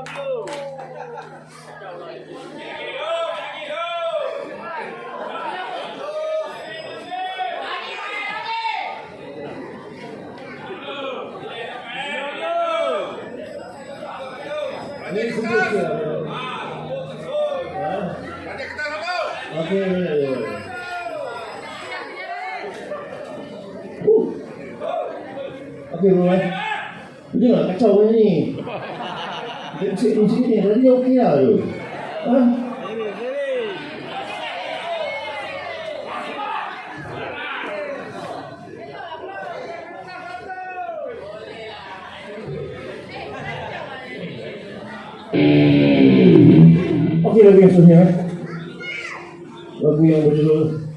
Dia. Okey. Uh. Okey, bro. eh. Dia nak kacau ni. Musik ni tadi okey lah tu. Ha? Okey lagu yang seterusnya. eh. Lagu yang berjudul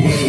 away.